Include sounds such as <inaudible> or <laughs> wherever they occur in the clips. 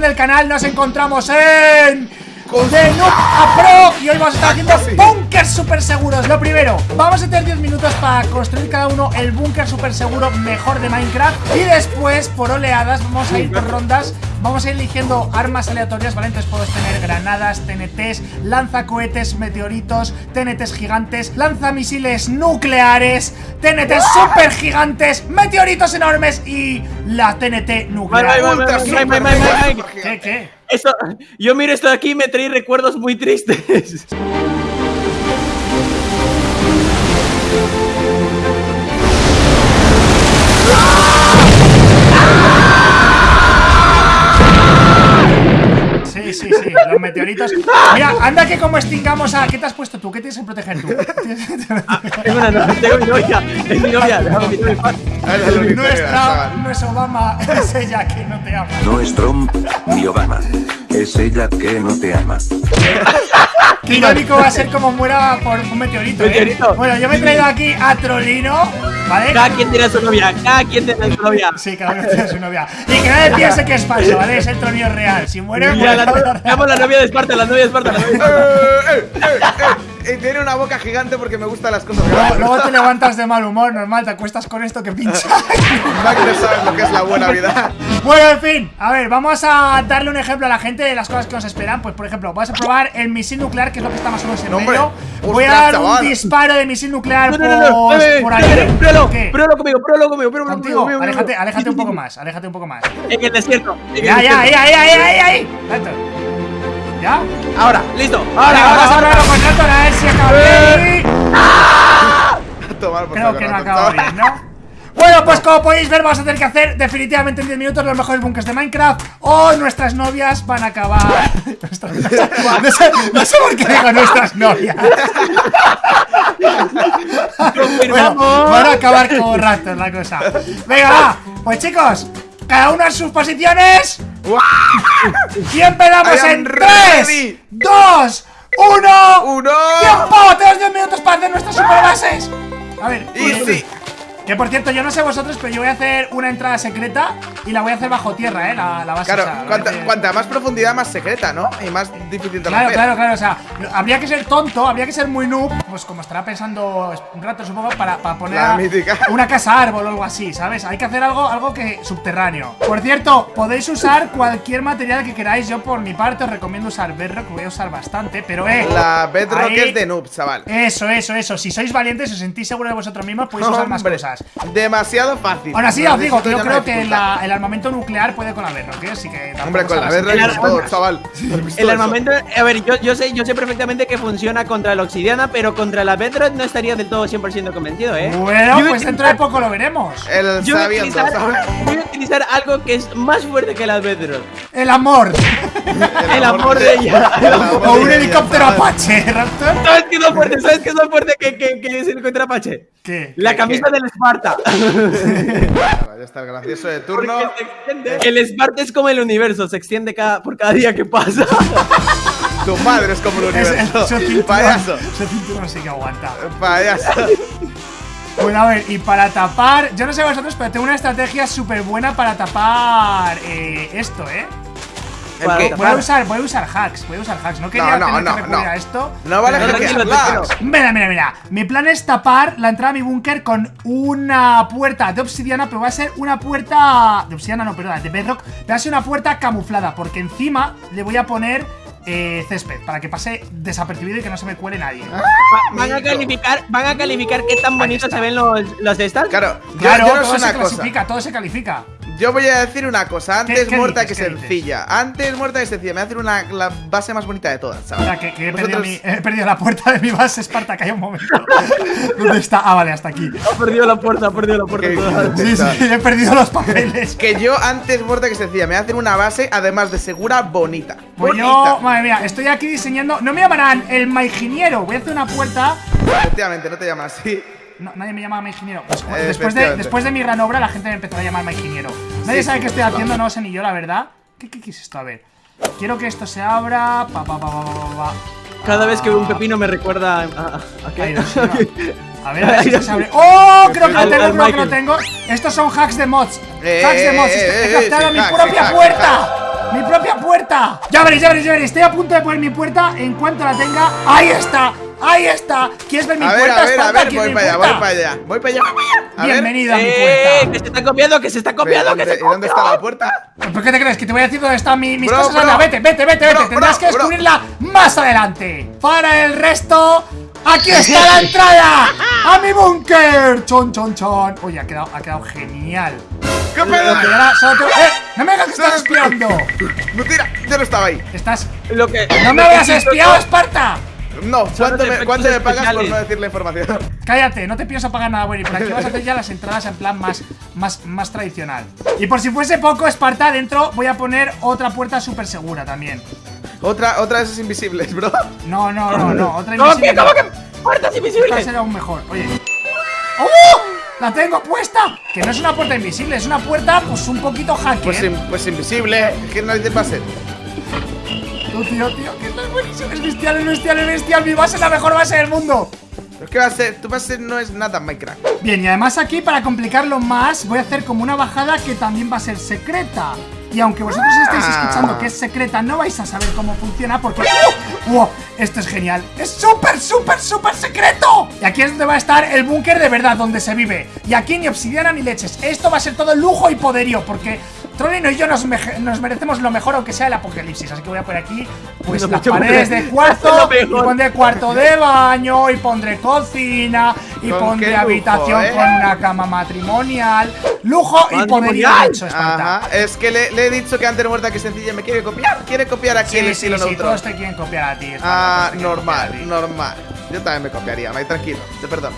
del canal nos encontramos en de Noob a Pro y hoy vamos a estar haciendo bunkers super seguros. Lo primero, vamos a tener 10 minutos para construir cada uno el búnker super seguro mejor de Minecraft y después, por oleadas, vamos a ir por rondas, vamos a ir eligiendo armas aleatorias, ¿vale? Entonces puedes tener granadas, TNTs, lanzacohetes, meteoritos, TNTs gigantes, lanzamisiles nucleares, TNTs super gigantes, meteoritos enormes y la TNT nuclear. ¿Qué, qué? Eso, yo miro esto de aquí y me trae recuerdos muy tristes. Sí, sí, los meteoritos. Mira, anda que como extingamos a. ¿Qué te has puesto tú? ¿Qué tienes que proteger tú? tengo una novia, tengo novia, es mi novia. No es Trump, no es Obama, <laughs> es ella que no te ama. No es Trump ni Obama, es ella que no te ama. <laughs> Qué <laughs> irónico va a ser como muera por un meteorito, ¿eh? Bueno, yo me he traído aquí a Trolino, ¿vale? Cada quien tiene a su novia, cada quien tiene a su novia. Sí, cada uno tiene a su novia. Y que nadie piense que es falso, ¿vale? Es el Trolino real. Si muere, muere la, la la novia de Esparta, la novia de Esparta, la novia de Esparta. <laughs> Y tiene una boca gigante porque me gustan las cosas Luego, grandes. luego te <laughs> levantas de mal humor, normal, te acuestas con esto que pincha. <laughs> Mac no sabes lo que es la buena vida. Bueno, en fin, a ver, vamos a darle un ejemplo a la gente de las cosas que nos esperan. Pues, por ejemplo, vas a probar el misil nuclear, que es lo que está más o menos en No, medio. Voy a dar un disparo de misil nuclear No, no, no, no, por, por ahí. Pruébalo, pruébalo conmigo, pruébalo conmigo, pruébalo Contigo, conmigo. aléjate, aléjate un poco más, aléjate un poco más. En el desierto. en el Ya, ya, desierto. ahí, ahí, ahí, ahí, ahí. Tanto. ¿Ya? Ahora, listo. Ahora, vamos <laughs> a ahora, probarlo con Raptor a ver si acaba bien. Tomar por Creo que no acaba bien, ¿no? Bueno, pues como podéis ver, vamos a tener que hacer definitivamente en 10 minutos los mejores bunkers de Minecraft o <laughs> nuestras novias van a acabar. No, sé, no sé- por qué digo nuestras novias. Bueno, van a acabar como Raptor la cosa. Venga, va. Pues chicos, cada uno en sus posiciones. <laughs> Y empezamos en ready. 3, 2, 1. ¡Uno! ¡Tiempo! Tenemos 10 minutos para hacer nuestras super bases. A ver, Easy. Que por cierto, yo no sé vosotros, pero yo voy a hacer una entrada secreta y la voy a hacer bajo tierra, ¿eh? La, la base. Claro, o sea, cuanta, hacer- cuanta más profundidad, más secreta, ¿no? Y más difícil de Claro, romper. claro, claro, o sea, habría que ser tonto, habría que ser muy noob, pues como estará pensando un rato supongo, para, para poner La <laughs> una casa árbol o algo así, ¿sabes? Hay que hacer algo, algo que subterráneo. Por cierto, podéis usar cualquier material que queráis, yo por mi parte os recomiendo usar Bedrock, voy a usar bastante, pero eh... La Bedrock ahí- es de noob, chaval. Eso, eso, eso, si sois valientes, os sentís seguros de vosotros mismos, podéis <laughs> usar más Hombre, cosas. Demasiado fácil. Así, Lo os digo que yo creo que la- el armamento nuclear puede con la Bedrock, ¿eh? Así que Hombre, con la arma- chaval. ¿Has visto El armamento, a ver, yo, yo sé, yo sé perfectamente que funciona contra la obsidiana, pero contra la bedrock no estaría del todo 100% convencido, ¿eh? Bueno, Yo pues dentro de poco lo veremos. El yo voy a, sabiendo, utilizar, ¿sabes? voy a utilizar algo que es más fuerte que la bedrock. El amor. El amor de ella. O un helicóptero. Apache, Raptor. ¿Sabes qué es lo fuerte? ¿Sabes qué es lo fuerte que, que, que se encuentra Apache? ¿Qué? La ¿Qué, camisa del Esparta. <laughs> Ya está el gracioso de turno. Extiende. El Esparta es como el universo, se extiende cada, por cada día que pasa. <laughs> Tu madre es como el Es universo. su cinturón. Payaso. Su cinturón sí que aguanta. Payaso. Bueno, a ver, y para tapar. Yo no sé vosotros, pero tengo una estrategia súper buena para tapar eh, esto, ¿eh? Voy a usar, voy a usar hacks, voy a usar hacks. No quería No, no, tener no, que recurrir no. a esto. No vale tranquilo. Mira, mira, mira. Mi plan es tapar la entrada a mi búnker con una puerta de obsidiana, pero va a ser una puerta. De obsidiana, no, perdona, de bedrock. Va a ser una puerta camuflada, porque encima le voy a poner eh, césped, para que pase desapercibido y que no se me cuele nadie. Ah, Va- Van a calificar, van a calificar qué tan bonitos se ven los, los de estas. Claro, yo, Claro, yo no todo sé se una cosa. clasifica, todo se califica. Yo voy a decir una cosa. Antes qué muerta dices? que sencilla. Antes muerta que sencilla. Me voy a hacer una, la base más bonita de todas, O ¿sabes? sea, que, que he, perdido mi- he perdido la puerta de mi base Esparta, que hay un momento. <laughs> ¿Dónde está? Ah, vale, hasta aquí. Ha perdido la puerta, ha perdido la puerta. <laughs> Sí, sí, he perdido los papeles. Que yo antes muerta que sencilla. Me voy a hacer una base, además de segura, bonita. Pues bonita. yo, madre mía, estoy aquí diseñando. No me llamarán el maingeniero. Voy a hacer una puerta. Efectivamente, no te llamas así. No, nadie me llama maingeniero. Pues, Eh, después, de, después de mi gran obra, la gente me empezará a llamar maingeniero. Nadie Sí, sabe sí, qué estoy sí, haciendo, no sé ni yo, la verdad. ¿Qué, qué, qué es esto? A ver. Quiero que esto se abra. Pa, pa, pa, pa, pa, pa, pa. Cada vez que veo un pepino me recuerda a, a- ¿a qué? No. A ver, a ver si esto <laughs> se abre. ¡Oh! Creo que lo tengo, creo que lo tengo. Estos son hacks de mods. Eh, hacks de mods. eh, He eh, captado sí, mi hacks, propia sí, hacks, puerta. ¡Mi propia puerta! Ya veréis, ya veréis, ya veréis. Estoy a punto de poner mi puerta. En cuanto la tenga. ¡Ahí está! ¡Ahí está! ¿Quieres ver mi A ver, puerta? a ver, a Esparta? ver, ¿Quieres voy para allá, voy para allá. Voy para allá, voy para allá. A ver. Bienvenido a mi ¡Eh! puerta. ¡Que se está copiando! ¡Que se está copiando! ¡Que ¿Dónde, se ¿y dónde está la puerta? ¿Por qué te crees? Que te voy a decir dónde están mi- mis Bro, cosas. bro. Anda, vete, vete, vete, vete. Bro, Tendrás bro, que bro. descubrirla más adelante. Para el resto, aquí <laughs> está la entrada a mi búnker. Chon, chon, chon. Oye, ha quedado, ha quedado genial. ¿Qué pedo? Solo tengo- ¡Eh! ¡No me digas que <laughs> estás espiando! Mentira, yo no estaba ahí. Estás. Lo que, ¡No me habías espiado, Esparta! No, ¿cuánto me, efectos cuánto me pagas por no decir la información? Cállate, no te pienso pagar nada bueno y por aquí <laughs> vas a hacer ya las entradas en plan más, más, más tradicional. Y por si fuese poco, Esparta, dentro voy a poner otra puerta súper segura también. Otra, otra de esas invisibles, bro. No, no, no, no, otra ¿Cómo invisible que? no. ¿Cómo que? ¡Puertas Esta invisibles! será aún mejor. Oye. ¡Oh! ¡La tengo puesta! Que no es una puerta invisible, es una puerta, pues un poquito hacker. Pues, in- pues invisible. ¿Qué narices va a ser? Tú, tío, tío, que esto es buenísimo. Es bestial, es bestial, es bestial. Mi base es la mejor base del mundo. Pero ¿Qué va a ser? Tu base no es nada Minecraft. Bien, y además aquí, para complicarlo más, voy a hacer como una bajada que también va a ser secreta. Y aunque vosotros estáis Ah. escuchando que es secreta, no vais a saber cómo funciona porque... ¡Uh! ¡Wow! Esto es genial. ¡Es súper, súper, súper secreto! Y aquí es donde va a estar el búnker de verdad, donde se vive. Y aquí ni obsidiana ni leches. Esto va a ser todo lujo y poderío, porque... Trollino y yo nos, merecemos lo mejor aunque sea el apocalipsis Así que voy a poner aquí pues No, las paredes de cuarzo <laughs> lo Y pondré cuarto de baño Y pondré cocina Y pondré lujo, habitación ¿eh? con una cama matrimonial Lujo y poderío Ajá. Es que le, le he dicho que antes muerta que sencilla me quiere copiar. Quiere copiar aquí el Sí, sí, estilo sí, neutro. todos te quieren copiar a ti Ah, normal, ti. normal. Yo también me copiaría, Mike, tranquilo, te perdono.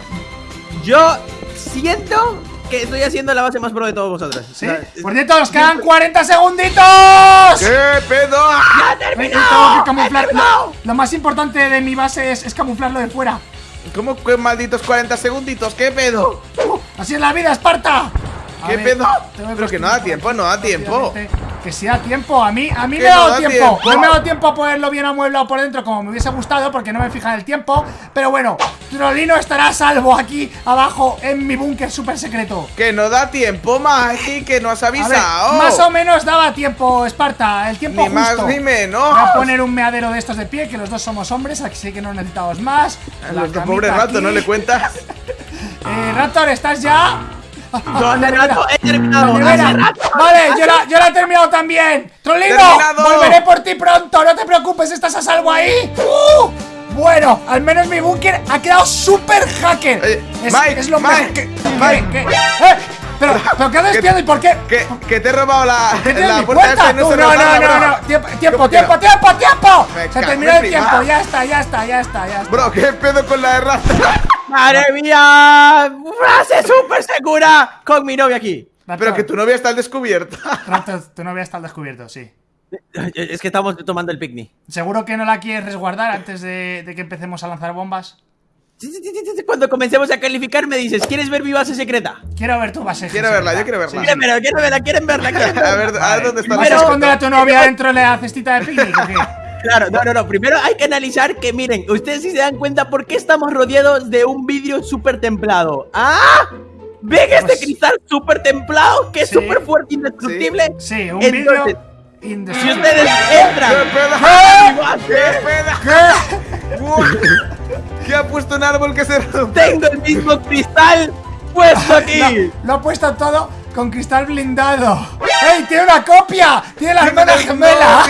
Yo siento que estoy haciendo la base más pro de todos vosotros. ¿Sí? O sea, Por cierto, nos quedan 40 segunditos ¿Qué pedo? Tengo que camuflar lo, lo más importante de mi base es, es camuflarlo de fuera ¿Cómo que malditos 40 segunditos? ¿Qué pedo? Uh, Así es la vida, Esparta A ¿Qué ver, pedo? Pero que no da tiempo, no da tiempo. Que si da tiempo, a mí, a mí me ha no dado da tiempo. tiempo. No me ha dado tiempo a ponerlo bien amueblado por dentro como me hubiese gustado porque no me fija en el tiempo. Pero bueno, Trolino estará a salvo aquí abajo en mi búnker súper secreto. Que no da tiempo, Mike, que no has ver, avisado. más o menos daba tiempo, Esparta, el tiempo Ni más justo. ni menos. Voy a poner un meadero de estos de pie, que los dos somos hombres, así que no necesitamos más. Nuestro pobre rato, aquí. ¿no le cuentas? <laughs> Eh, Raptor, ¿estás ya? <laughs> ¿Dónde Nevera. rato? He terminado. Hace rato. Vale, yo la, yo la he terminado también. Trollino, Terminado. volveré por ti pronto. No te preocupes, estás a salvo ahí. ¡Uh! Bueno, al menos mi búnker ha quedado súper hacker. Oye, es, Mike, es lo Mike, mejor que. Mike. que- que- ¡Eh! Pero, pero ¿qué has espiado y por qué? Que, que te he robado la, ¿Qué tienes la puerta no no, no, no. Tiempo, tiempo, ¿Cómo que tiempo, no? tiempo, tiempo. Me Se terminó el tiempo. Ya está, ya está, ya está, ya está. Bro, ¿qué pedo con la de rata? ¡Madre mía! ¡Frase súper segura! Con mi novia aquí. Pero que tu novia está al descubierto. Raptor, tu novia está al descubierto, sí. Es que estamos tomando el picnic. ¿Seguro que no la quieres resguardar antes de, de que empecemos a lanzar bombas? Cuando comencemos a calificar me dices, ¿quieres ver mi base secreta? Quiero ver tu base. Quiero verla, yo quiero verla. Quieren verla, quieren verla, quieren verla, quieren verla. A ver, a ver dónde está ¿Vas a esconder a tu novia dentro de la cestita de picnic o qué? <laughs> Claro, no, no, no. Primero hay que analizar que, miren, ustedes sí se dan cuenta por qué estamos rodeados de un vidrio súper templado. ¡Ah! ¿Ven este Pues- cristal súper templado que es Sí. súper fuerte, indestructible? Sí, un Entonces, vídeo Si indestructible. ustedes ¿Qué entran pedo? a mi ¿Qué ¿Qué ha puesto un árbol que se rompe? tengo el mismo cristal puesto aquí. Lo, lo ha puesto todo con cristal blindado. ¡Ey! ¡Tiene una copia! ¡Tiene la hermana gemela!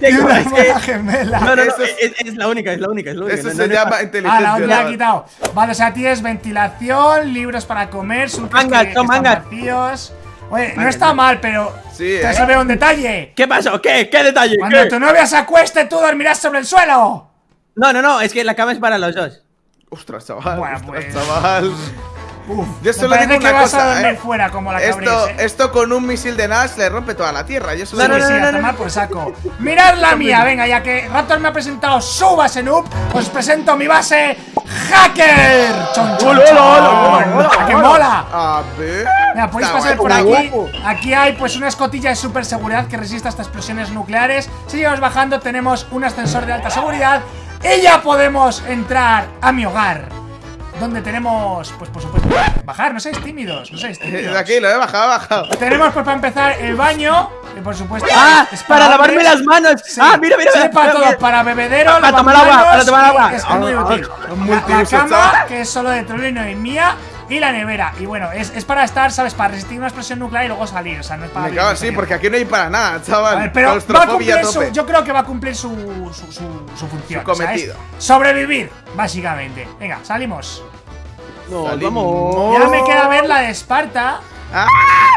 ¡Tiene una que- hermana gemela! No, no, no, Eso es- es, es la única, es la única, es la única. Eso no, se no, no, llama Ah, inteligencia. la otra ha ¿no? quitado. Vale, o sea, tienes ventilación, libros para comer, surcos Mangas, que, que están vacíos. Oye, no está mal, pero Sí, te ¿eh? se ve un detalle. ¿Qué pasó? ¿Qué? ¿Qué detalle? Cuando ¿Qué? tu novia se acueste, tú dormirás sobre el suelo. No, no, no, es que la cama es para los dos. Ostras, chaval. Bueno, ostras, pues. chaval. Uf, Yo solo digo que una vas a cosa, dormir ¿eh? fuera como la Esto, ¿eh? esto con un misil de Nash le rompe toda la tierra. Yo solo No, no, no, no, tomar no. por saco. Mirad la mía, venga, ya que Raptor me ha presentado su base noob, os presento mi base hacker. Chon, chon, chon. hola, hola, hola, ¡Que hola. mola! A ver. Mira, podéis Está pasar por aquí. guapo. Aquí hay pues una escotilla de super seguridad que resiste hasta explosiones nucleares. Seguimos bajando, tenemos un ascensor de alta seguridad. Y ya podemos entrar a mi hogar. Donde tenemos, pues por supuesto, bajar, no seáis tímidos, no seáis <laughs> tímidos. De aquí, lo he bajado, he bajado. Tenemos pues para empezar el baño, que por supuesto ¡Ah! es ¡Para lavarme las manos! Sí. ¡Ah, mira, mira! Sí, para todo, mira. para bebedero, Para tomar agua, para tomar agua. Es muy Ah, útil. ah, La, multiuso, la cama, que es solo de Trolino y mía, y la nevera. Y bueno, es, es para estar, ¿sabes? Para resistir una explosión nuclear y luego salir. O sea, no es para. Me cago, sí, porque aquí no hay para nada, A chaval. ver, pero va a cumplir su. Yo creo que va a cumplir su, su, su, su función. Su cometido. ¿sabes? Sobrevivir, básicamente. Venga, salimos. No, Salimos. vamos. Ya me queda ver la de Esparta. ¡Ah!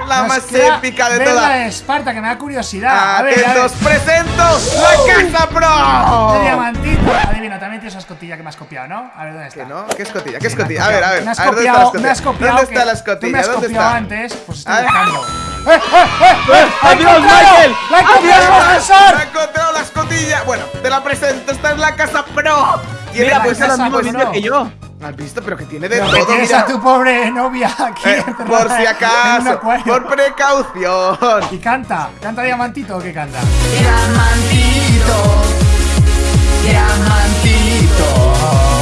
La Nos más épica de ver la todas. de Esparta, que me da curiosidad. A ver, a ver. Atentos, presento la Casa De Pro. diamantito. Adivina, también tienes esa escotilla que me has copiado, ¿no? A ver, ¿dónde está? ¿Qué no? ¿Qué escotilla? ¿Qué escotilla? A ver, a ver. Me has a ver, ¿dónde está la copiado, me has escotilla? copiado. ¿Dónde está la Tú me escotilla? has ¿Dónde copiado está? antes, pues estoy A ver. buscando. <laughs> ¡Eh, eh, eh! eh! ¡La he ¡Adiós! Michael! ¡La he ¡Me ascensor! he encontrado la escotilla! Bueno, te la presento. Esta es la Casa Pro. Tiene Mira, la pues es casa, lo mismo pues vídeo no. que yo. ¿Has visto? Pero que tiene de Pero que todo, mira. a tu pobre novia aquí Eh, por si acaso, por precaución. Y canta, canta diamantito o qué canta. Diamantito, diamantito.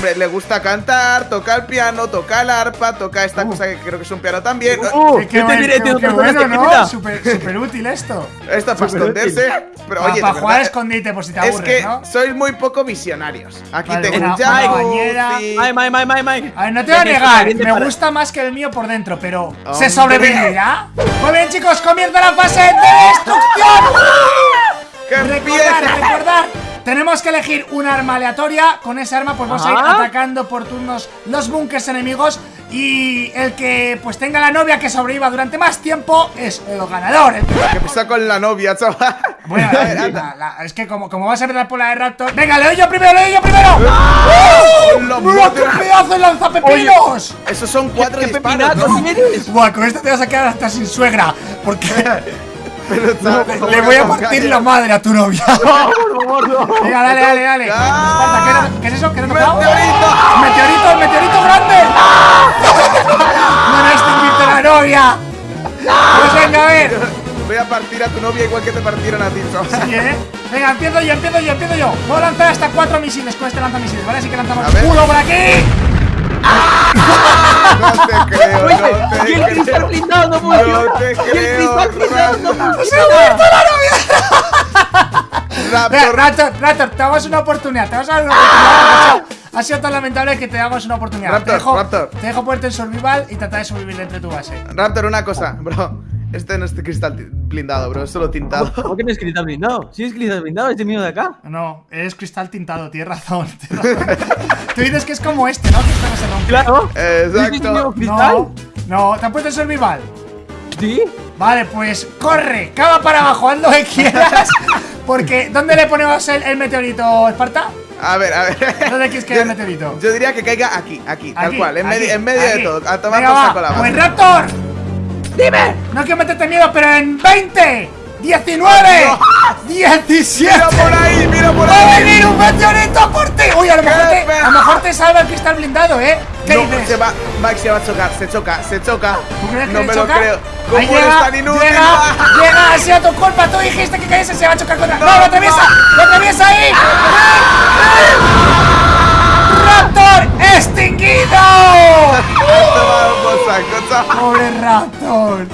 Hombre, le gusta cantar, toca el piano, toca el arpa, toca esta cosa que creo que es un piano también. Uh, Qué- qué te diré, qué- qué bueno, ¿no? Súper útil esto. Esto para Súper esconderse. Pero Para oye, de jugar a escondite por si te es aburres, que ¿no? sois muy poco visionarios. Aquí Vale, tengo un Mike, Mike, Mike, Mike. A ver, no te voy a negar, me para- gusta más que el mío por dentro, pero Hombre. ¿se sobrevivirá? Muy bien, chicos, comienza la fase de destrucción. ¡Que Recordar, recordar, tenemos que elegir un arma aleatoria. Con esa arma, pues vamos a ir atacando por turnos los bunkers enemigos. Y el que pues tenga la novia que sobreviva durante más tiempo es el ganador. El que- con la novia, chaval. Bueno, A ver, la- <laughs> anda. la- es que como, como vas a empezar por la de Raptor. Venga, le doy yo primero, le doy yo primero. <laughs> ¡Hola, ¡Mira qué pedazo de lanzapepinos! Esos son cuatro ¿Qué disparos, pepinazo ¿no? Buah, con esto te vas a quedar hasta sin suegra. Porque <laughs> Le voy a partir la madre a tu novia. <laughs> Por favor, no. Venga, dale, dale, dale. ¿qué, es eso? ¿Qué era tocado? ¡Meteorito! ¡Meteorito, el meteorito grande! ¡No me extinguiste la novia! Pues venga, a ver. Voy a partir a tu novia igual que te partieron a ti. Sí, ¿eh? Venga, empiezo yo, empiezo yo, empiezo yo. Puedo lanzar hasta cuatro misiles con este lanzamisiles, ¿vale? Así que lanzamos A uno por aquí. <laughs> No te creo, no te cristal creo. No. No te Y el creo, cristal blindado no Raptor. funciona. Venga, Raptor. Raptor, Raptor, te damos una oportunidad. Te vamos a dar una oportunidad. macho. Ha sido tan lamentable que te damos una oportunidad. Raptor, te, dejo, Raptor. te dejo ponerte en survival y tratar de sobrevivir dentro de tu base. Raptor, una cosa, bro. Este no es cristal blindado, bro, es solo tintado. ¿Cómo que no es cristal blindado? Sí es cristal blindado, este mío de acá. No, eres cristal tintado, tienes razón. tienes <laughs> razón. Tú dices que es como este, ¿no? Que este no se rompe. Claro. ¿Sí es Exacto. cristal? No, no, ¿te has puesto en survival? Sí. Vale, pues corre, cava para abajo, haz lo que quieras. <laughs> Porque, ¿dónde le ponemos el, el meteorito, Esparta? A ver, a ver. ¿Dónde quieres que Yo- el meteorito? Yo diría que caiga aquí, aquí, tal Aquí, cual, en, aquí, medio- en medio aquí. de todo. A tomar Venga, por saco. Pues Raptor, ¡Dime! no quiero meterte miedo, pero en 20, 19, 17. ¡Mira por ahí, mira por ¡Va a ahí! venir un meteorito por ti! Uy, a lo mejor te, ¡Qué a lo mejor te salva el cristal blindado, ¿eh? ¿Qué No, dices? se va, Max se va a chocar, se choca, se choca. ¿Tú crees que No me choca? lo creo. ¿Cómo Ahí eres llega, tan inútil? Llega, llega, ha sido tu culpa. Tú dijiste que cayese, se va a chocar contra. ¡No, lo atraviesa! ¡Lo atraviesa ahí! ¡Raptor extinguido! Pobre Raptor.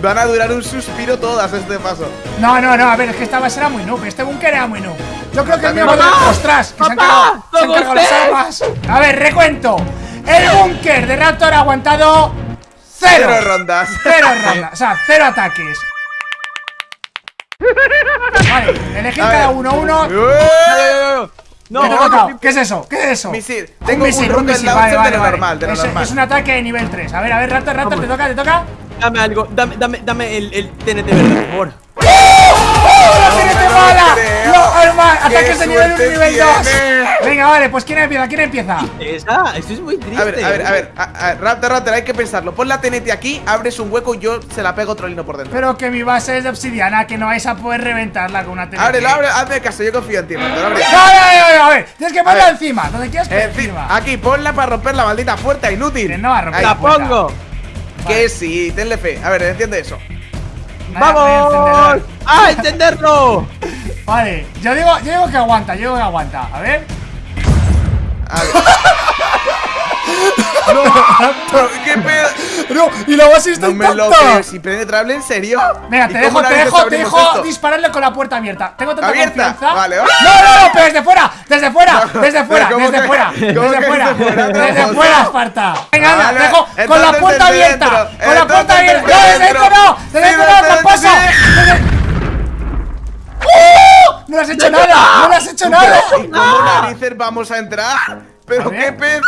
Van a durar un suspiro todas este paso. No, no, no, a ver, es que esta base era muy noob. Este búnker era muy noob. Yo creo que el mío va a ¡Ostras! Que se han ¡Papá! cargado, se han ¡Todo cargado las armas. A ver, recuento. El búnker de Raptor ha aguantado cero. Cero rondas. Cero <laughs> rondas, o sea, cero ataques. Vale, elegid cada uno uno. No, ¿Qué tocado? ¿Qué es eso? ¿Qué es eso? Misil. Tengo un misil, rocket misil. launcher Vale, de vale, vale. normal, de lo es, normal. es un ataque de nivel 3. A ver, a ver, Raptor, Raptor, ¿te toca? ¿Te toca? Dame algo, dame, dame, dame el, el TNT verde, por favor. ¡Oh, la me TNT lo bala! creo. ¡No, hermano! ¡Qué ¡Ataques de nivel 1 y nivel 2! tiene! Venga, vale, pues ¿quién empieza? ¿Quién empieza? Esa, esto es muy triste. A ver, a ver, a ver, a, a- Raptor, Raptor, hay que pensarlo. Pon la TNT aquí, abres un hueco y yo se la pego trolino por dentro. Pero que mi base es de obsidiana, que no vais a poder reventarla con una TNT. Ábrelo, ábrelo, hazme caso, yo confío en ti, Raptor, abre. No, no, no, no, a ver, tienes que ponerla encima, donde quieras encima. aquí, ponla para romper la maldita puerta, inútil. Que no va a romper. La puerta. pongo. Que sí, tenle fe. A ver, entiende eso. ¡Vamos! ¡A entenderlo! Vale, yo digo, yo digo que aguanta, yo digo que aguanta. A ver. A ver. <laughs> no, qué pedo. No, y la base está No me lo intacta. creo. ¿Es impenetrable en serio? Venga, ¿Y te dejo, te dejo, te dejo dispararle con la puerta abierta. Tengo tanta ¿Abierta? confianza. Vale, vale. No, no, no, pero desde fuera, desde fuera, No, desde fuera, pero ¿cómo desde fuera, desde fuera, desde fuera? Esparta. Venga, anda, te dejo con la puerta abierta, con la puerta abierta. No, desde dentro. no, desde dentro no, tramposo. ¡Oh! No le has hecho <laughs> nada, no le has hecho nada. ¿Y cómo narices vamos a entrar? Pero qué pedo.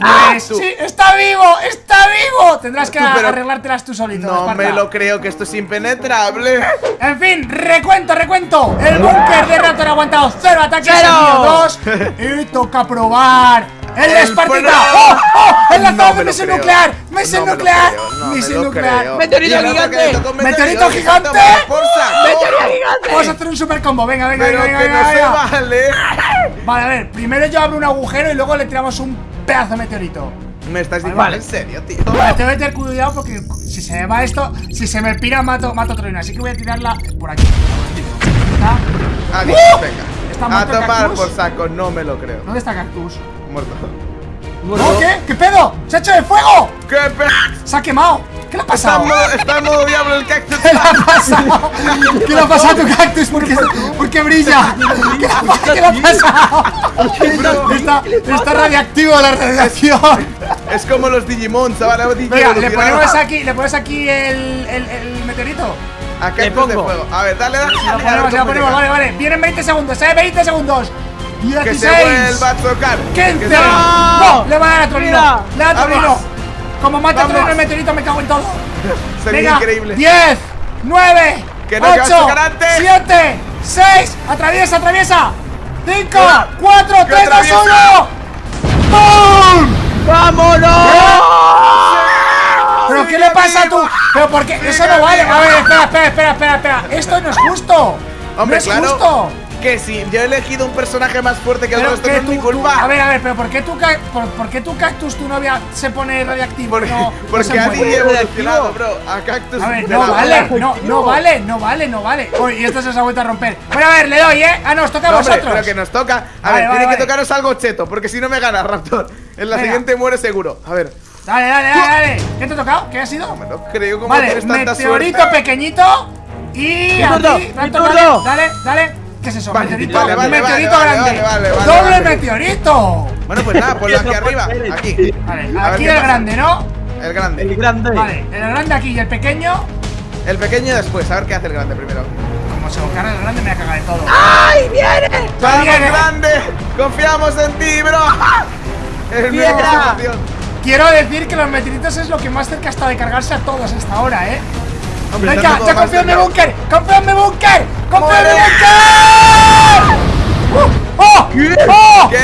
Pues tú. sí, está vivo, está vivo. Tendrás que Tú, arreglártelas tú solito. No Esparta. me lo creo que esto es impenetrable. En fin, recuento, recuento. El búnker de Raptor ha aguantado cero ataques, ¡Cero! dos. Y toca probar. El de El Espartita. ¡Oh! ¡Oh! ¡El No lanzador me de creo. nuclear! ¡Misión No me lo nuclear! no me ¡Misión lo nuclear! Meteorito gigante. Meteorito gigante. ¡Meteorito gigante! Vamos a hacer un super combo. Venga, venga, Pero venga, que venga, no se venga. vale. Vale, a ver. Primero yo abro un agujero y luego le tiramos un pedazo de meteorito. Me estás diciendo Vale. en serio, tío. Vale, tengo que tener cuidado porque si se me va esto, si se me pira, mato, mato otra Así que voy a tirarla por aquí. ¿Está? Adiós, ¡Uh! venga. ¿Está A tomar cactus? por saco, no me lo creo. ¿Dónde está Cactus? Muerto. ¿No? ¿Qué? ¿Qué pedo? ¡Se ha hecho de fuego! ¿Qué pedo? ¡Se ha quemado! ¿Qué le ha Está pasado? en modo, está en modo diablo el cactus. ¿Qué le ha pasado? ¿Qué le ha pasado a tu cactus? ¿Por qué, por qué brilla? ¿Qué le ha, pa- qué le ha pasado? Está, está radiactivo la radiación. Es como los Digimon, Digimon Venga, le ponemos aquí, le ponemos aquí el, el, el meteorito. A Le pongo. fuego. A ver, dale, dale. Lo dale, ponemos, a ver lo ponemos, vale, vale. Vienen 20 segundos, ¿eh? 20 segundos. Que se 16. vuelva a tocar. 15. Que se- No, le va a dar a. Mira. Le da a Trolino. Como mata. Trolino el meteorito, me cago en todo. <laughs> Sería Venga, increíble. 10, 9, Que no, que vas a 8, tocar antes. 7, 6, atraviesa, atraviesa. 5, 4, Que 3, 2, atraviesa. 1. ¡Bum! ¡Vámonos! ¿Pero qué le pasa a tú? ¿Pero por qué? Eso no vale. A ver, espera, espera, espera, espera, espera. Esto no es justo. Hombre, no es claro. justo. Que si yo he elegido un personaje más fuerte que el Pero resto, que no es mi culpa. tú- a ver, a ver, pero ¿por qué tu, ca- por, por qué tu cactus, tu novia, se pone radiactivo? Porque, no, no porque se ha muere? evolucionado, bro. A cactus. A ver, no vale, no, no vale, no vale, no vale. Uy, y esto se ha vuelto a romper. Bueno, a ver, le doy, ¿eh? Ah, no, os toca a No, hombre, vosotros. pero que nos toca. A Vale, ver, vale, tiene vale. que tocaros algo cheto, porque si no me gana Raptor. En la Venga. siguiente muere seguro. A ver, Dale, dale, dale, dale. ¿Qué te ha tocado? ¿Qué ha sido? me lo creo como Vale, tienes tanta meteorito suerte. pequeñito y Mi a turno, ti, mi Raptor, turno. dale, dale, dale. ¿Qué es eso? Vale, meteorito, vale, vale, meteorito vale, grande. vale, vale, vale, Doble vale. meteorito. Bueno, pues nada, ponlo aquí arriba. <laughs> Aquí. Vale, aquí el pasa. grande, ¿no? El grande. El grande. Vale, el grande aquí y el pequeño. El pequeño después. A ver qué hace el grande primero. Como se lo carga el grande, me voy a cagar de todo. ¡Ay, viene! ¡Vamos, viene. grande! ¡Confiamos en ti, bro! Es mi Piedra. emoción. Quiero decir que los meteoritos es lo que más cerca está de cargarse a todos hasta ahora, ¿eh? Hombre, Venga, ya confío en mi búnker, confío en mi búnker, confío en mi búnker. ¡Uh! ¡Oh! ¡Oh! ¿Qué?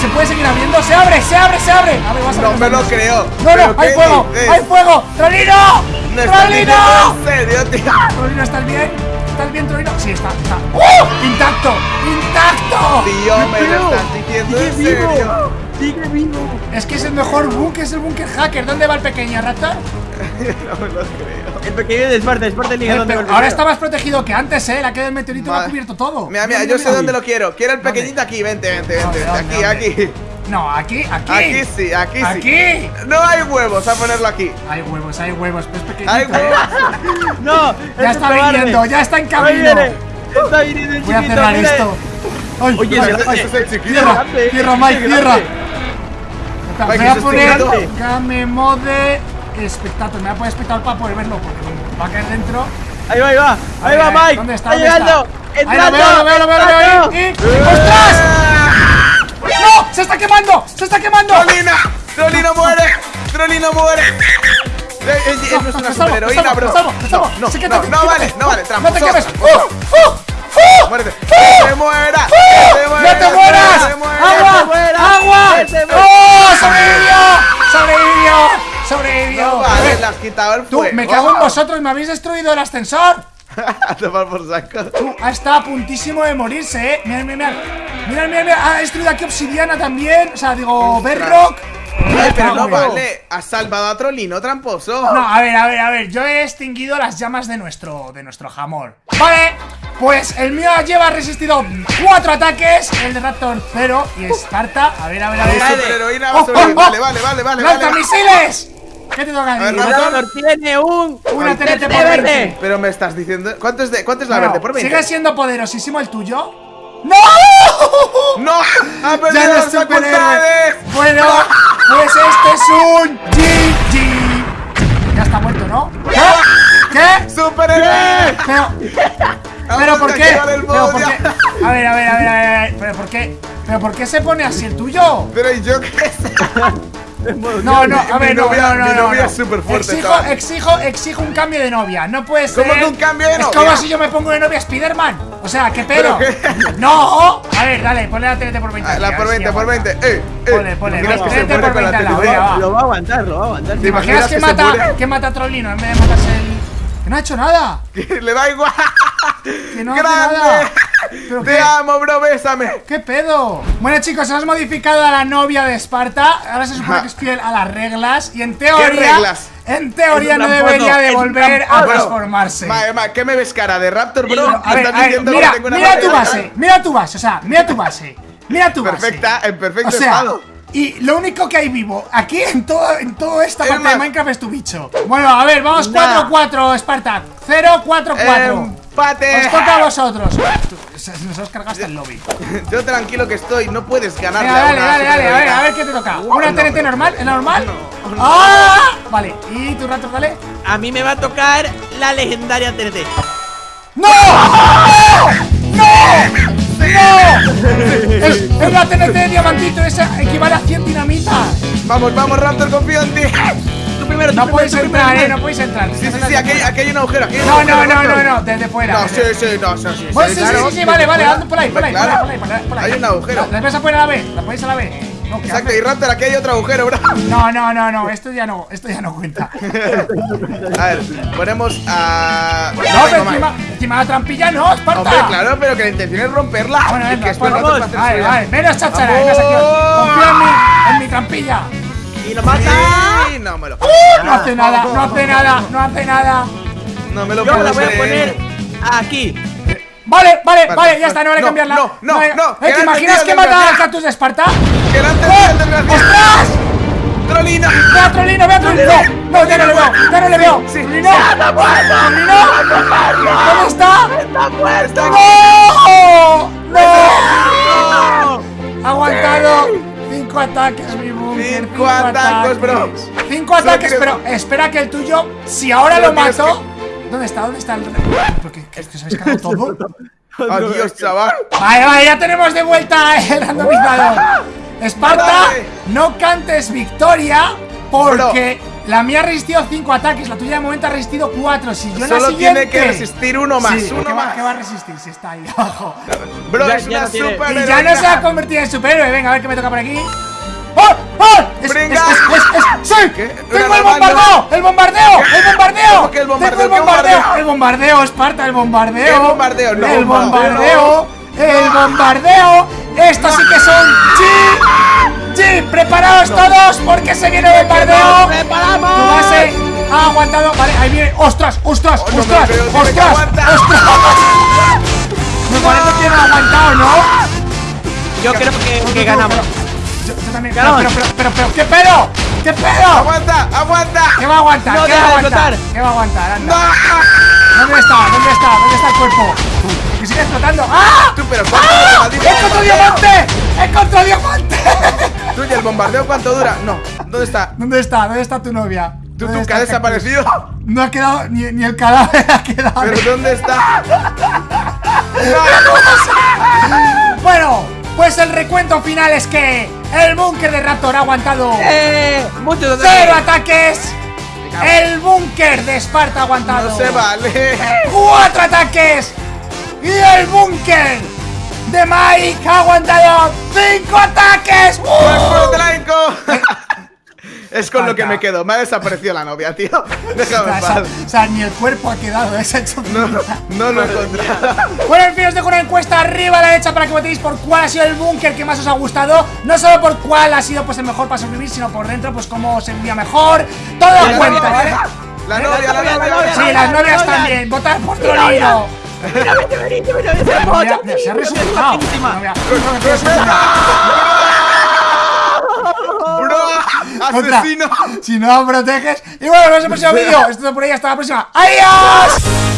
¿Se puede seguir abriendo? ¡Se abre, se abre, se abre! A ver, vas a No me lo creo. No, ¿Pero no, hay fuego, hay fuego. ¡Trolino! ¿Me estás diciendo ¡Trolino! en serio, tío? ¿Trolino, estás bien? ¿Estás bien, Trolino? Sí, está, está. ¡Uh! ¡Intacto! ¡Intacto! Tío, me lo estás diciendo en serio. ¡Sigue vivo! Es que es el mejor búnker, es el búnker hacker. ¿Dónde va el pequeño, Raptor? <laughs> No me lo creo. El pequeño de Esparta, Esparta el ahora primero. está más protegido que antes, ¿eh? La que del meteorito lo ha cubierto todo. Mira, mira, yo sé dónde lo quiero. Quiero el pequeñito aquí. Vente, vente, vente. ¿Dónde, vente. Aquí, aquí. No, aquí, aquí. Aquí sí, aquí sí. Aquí. No hay huevos a ponerlo aquí. Hay huevos, hay huevos, pues pequeñito. Hay huevos. <laughs> ¡No! Ya está cobarde. viniendo, ya está en camino. Está viniendo el Voy a cerrar mira. esto. Ay, Oye, ay, ay, cierra, ese Mike, Me voy a ese es poner. Game Mode Espectator. Me voy a poner espectador para poder verlo porque va a caer dentro. Ahí va, ahí va. Ahí va, Mike. ¿Dónde está? ¿Dónde llegando. está? Ahí lo Entrando. veo, lo veo, lo veo, lo veo. ahí, y- ¡Ostras! ¡No! ¡Se está quemando! ¡Se está quemando! ¡Trolina! ¡Trolino muere! ¡Trolino muere! Eh, no es una superheroína, estamos, bro. estamos, estamos. No, no, no vale, no vale, No tramposo. te quemes. ¡Uh! ¡Uh! ¡Uh! Muérete. ¡Que se muera! ¡Que se muera! ¡No te mueras! ¡Que se muera! ¡Agua! muera! ¡Agua! ¡Que se muera! ¡Oh! ¡Sobrevivió! ¡Sobrevivió! ¡Sobrevivió! No vale, le has quitado el Tú, fuego. me cago en vosotros, me habéis destruido el ascensor. <laughs> A tomar por saco. Tú, ha estado a puntísimo de morirse, eh. Ha destruido aquí obsidiana también. O sea, digo, bedrock. Ay, pero no vale. Has salvado a Trolino, tramposo. No, a ver, a ver, a ver. Yo he extinguido las llamas de nuestro, de nuestro jamón. Vale, pues el mío lleva resistido cuatro ataques, el de Raptor cero y Esparta. A ver, a ver, a ver. Vale, vale, vale, vale. ¡Lanza vale. misiles! ¿Qué te toca? Raptor. Raptor tiene un. Una un TNT por verde. 20. Pero me estás diciendo. ¿Cuánto es, de, cuánto es la verde? Por 20. ¿Sigue siendo poderosísimo el tuyo? ¡No! ¡No! <laughs> ¡Ha ¡Ya perdido no las facultades! Bueno, pues este es un GG. Ya está muerto, ¿no? ¿Qué? ¿Qué? ¡Superhéroe! Pero, pero ¿por qué? el Pero ¿por qué? A ver, a ver, a ver, a ver, pero ¿por qué? ¿Pero por qué se pone así el tuyo? Pero ¿y yo qué sé? <laughs> No, no, a Mi ver, no, novia- no, no, mi no, novia es superfuerte, Exijo, chaval. exijo, exijo un cambio de novia. No puede ser. ¿Cómo que un cambio de Es novia? como si yo me pongo de novia a Spiderman. O sea, ¿qué pedo? No. A ver, dale, ponle la TNT por 20. Ah, a La por si 20, por aguanta. 20. ¡Eh! eh. Ponle, ponle, ¿Te imaginas ponle, que se vente muere por con la 20 al lado, TNT? venga, va. Lo va a aguantar, lo va a aguantar. ¿Te imaginas que mata a Trollino en vez de matarse el. Que no ha hecho nada. Que <laughs> Le da igual. Que no hace ¡Grande! nada. ¿Pero ¡Te qué? amo, bro! ¡Bésame! ¿Qué pedo? Bueno chicos, hemos modificado a la novia de Esparta Ahora se supone que es fiel a las reglas Y en teoría reglas? En teoría no debería de volver a transformarse Ma, ma, ¿Qué me ves cara de Raptor, bro? A ver, ¿Estás a ver, diciendo mira, que tengo una mira mala tu base Mira tu base, o sea, mira tu base Mira tu base Perfecta, en perfecto O sea, estado. Y lo único que hay vivo aquí en todo en toda esta Es parte de Minecraft es tu bicho. Bueno, a ver, vamos Nah. 4-4, Spartak. 0-4-4. ¡Empate! Os toca a vosotros. Nos has cargado hasta el lobby. <laughs> Yo tranquilo que estoy, no puedes a dale, dale, dale, a ver, a ver qué te toca. ¿Una no, TNT no. normal? ¿Es normal? ¡Ah! Vale, ¿y tu rato, dale? A mí me va a tocar la legendaria TNT. ¡No! ¡No! ¡No! Es, es la TNT de diamantito, esa equivale a 100 dinamitas. Vamos, vamos, Raptor, confío en ti. Tú primero, tú No primero, tú entrar, primero. eh, no podéis entrar. Sí, sí, sí, aquí, aquí hay un agujero, aquí hay un No, agujero, no, no, no, no, desde fuera. No, sí, desde- sí, no, sí, sí. Pues sí, sí, sí, sí, vale, vale, anda por ahí, por ahí, por ahí, por ahí. Hay un agujero. ¿Las vais a poner a la vez? ¿Las ponéis a la vez? No, ¿qué Exacto, y Raptor, aquí hay otro agujero, bro. No, no, no, no, esto ya no, esto ya no cuenta. A ver, ponemos a. No, pero encima, encima la trampilla no, Esparta. Hombre, claro, pero que la intención es romperla. Bueno, venga, que después vamos, vale, vale, menos chachara, venga, Saquión. Confía en mí, en mi trampilla. Y lo mata. Sí, no me lo No hace nada, no hace nada, no hace nada. No me lo Yo puedo la voy a poner aquí. Vale, vale, vale, Vale, ya está, no vale no, cambiarla. no, no, vale. no, Eh, ¿Te imaginas que mata al cactus de Esparta? ¡Que la ¡Eh! antes desgraciado! ¡Ostras! ¡Trolino! ¡Ve a Trolino, ve a Trolino! No, ya no le veo, ya no le veo. Sí. ¡Trolino! ¡Trolino! ¿Dónde está? ¡Está aquí! ¡No! ¡No! Ha aguantado cinco ataques, mi búnker. Cinco ataques, bro. Cinco ataques, pero espera que el tuyo, si ahora lo mato. ¿Dónde está? ¿Dónde está el.? ¿Pero qué, os habéis <laughs> todo? ¡Adiós, chaval! Vale, vale, ya tenemos de vuelta el <laughs> randomizador. Esparta, no cantes victoria porque la mía ha resistido 5 ataques, la tuya de momento ha resistido 4. Si yo en la Solo siguiente. tiene que resistir uno más, Sí, uno ¿qué va, más. ¿Qué va a resistir si está ahí <laughs> abajo? Bro, Ya- es ya una no tiene- super Y ya no se ha convertido en superhéroe. Venga, a ver qué me toca por aquí. ¡Oh! ¡Es, es, ¡Brinca! es, es, es- ¡Sí! ¡Tengo el bombardeo! ¡El bombardeo! ¡El bombardeo! ¿Cómo que el bombardeo? ¡Tengo el ¿Qué bombardeo! ¡El bombardeo, Esparta! ¡El bombardeo! ¿Qué bombardeo? No, ¡El bombardeo, bombardeo! ¡El bombardeo! ¡Estos sí que son G! ¡G! ¡Preparaos todos porque se viene el bombardeo! ¡Preparamos! Tu base ha aguantado. Vale, ahí viene. ¡Ostras! ¡Ostras! Oh, ¡Ostras! ¡Ostras! ¡Ostras! <laughs> Me parece que no ha aguantado, ¿no? Yo creo que, que ganamos. Yo, yo también. Pero, pero, pero, pero, ¿qué pedo? ¿Qué pedo? ¡Aguanta! ¡Aguanta! ¿Qué va a aguantar? No ¿Qué va a aguantar? ¿Qué va a aguantar? Anda. ¡No! ¿Dónde está? ¿Dónde está? ¿Dónde está el cuerpo? Que sigue explotando. ¡Ah! Tú, pero ¿cuánto ¡Ah! ¡Encontró diamante! ¡Encontró diamante! Tú y el bombardeo, ¿cuánto dura? No. ¿Dónde está? ¿Dónde está? ¿Dónde está tu novia? ¿Tú, ¿Dónde tú que ha desaparecido? <laughs> No ha quedado, ni, ni el cadáver ha quedado. ¿Pero dónde está? <laughs> <laughs> Bueno, pues el recuento final es que el búnker de Raptor ha aguantado ¡Eh! ¡Muchos cero ataques! ataques. El búnker de Esparta ha aguantado No se vale. cuatro ataques. Y el búnker de Mike ha aguantado cinco ataques. ¡Uh! <laughs> <laughs> Es con lo que me quedo. Me ha desaparecido la novia, tío. Déjame en O sea, paz. o sea, ni el cuerpo ha quedado, ¿eh? se hecho No, no lo he encontrado. Bueno, en fin, os dejo una encuesta arriba a la derecha para que votéis por cuál ha sido el búnker que más os ha gustado. No solo por cuál ha sido pues el mejor para sobrevivir, sino por dentro, pues cómo se vivía mejor. Todo La cuenta, novia, ¿vale? La novia, la la novia. novia, Sí, la las novia, novias novia. también. Votar por. Mira, Mira, mira, se ha resucitado. ¡Asesino! Si no proteges. Y bueno, nos vemos en el próximo vídeo. Esto es por ahí. Hasta la próxima. ¡Adiós!